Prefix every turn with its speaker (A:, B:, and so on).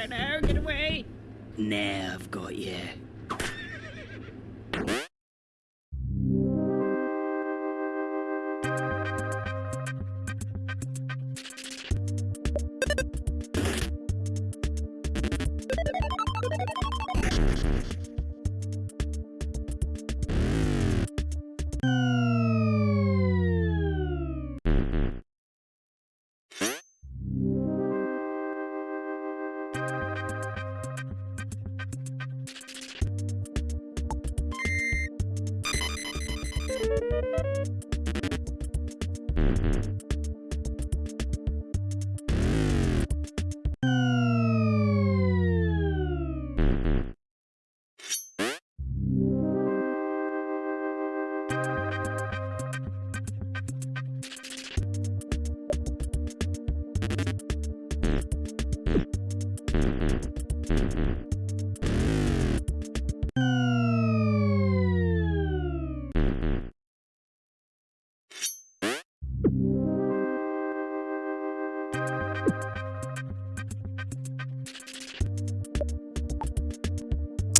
A: don't know. Get away. Now I've got you. Mm-hmm.